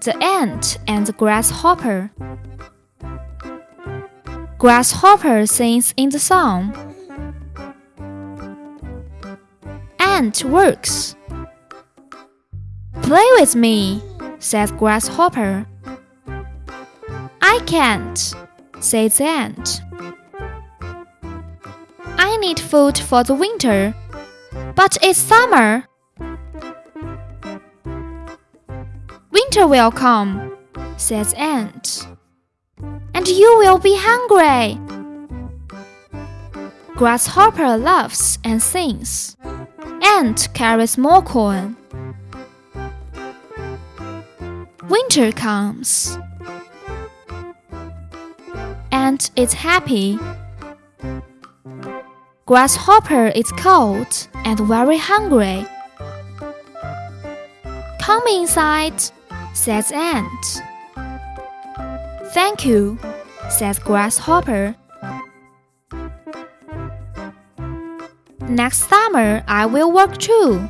The ant and the grasshopper. Grasshopper sings in the song. Ant works. Play with me, says Grasshopper. I can't, says the Ant. I need food for the winter, but it's summer. Winter will come, says Ant, and you will be hungry. Grasshopper laughs and sings. Ant carries more corn. Winter comes. Ant is happy. Grasshopper is cold and very hungry. Come inside, says Ant. Thank you, says Grasshopper. Next summer I will work too,